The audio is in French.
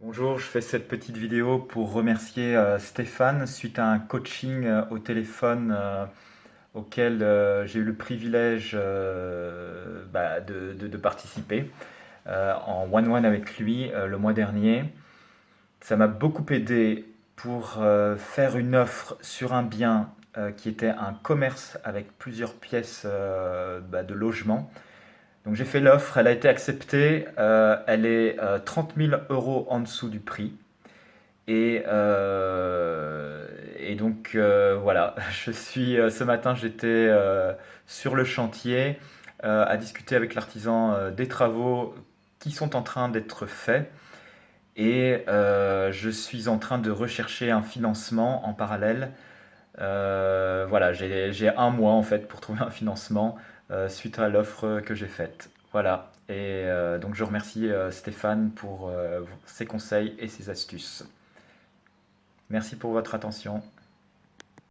Bonjour, je fais cette petite vidéo pour remercier euh, Stéphane suite à un coaching euh, au téléphone euh, auquel j'ai eu le privilège bah, de, participer en one-one avec lui le mois dernier. Ça m'a beaucoup aidé pour faire une offre sur un bien qui était un commerce avec plusieurs pièces bah, de logement donc j'ai fait l'offre, elle a été acceptée, euh, elle est 30 euh, 000 euros en dessous du prix. Et, euh, et donc voilà, je suis ce matin j'étais sur le chantier à discuter avec l'artisan des travaux qui sont en train d'être faits. Et je suis en train de rechercher un financement en parallèle. voilà, j'ai un mois en fait pour trouver un financement. Euh, suite à l'offre que j'ai faite. Voilà, et euh, donc je remercie euh, Stéphane pour ses conseils et ses astuces. Merci pour votre attention.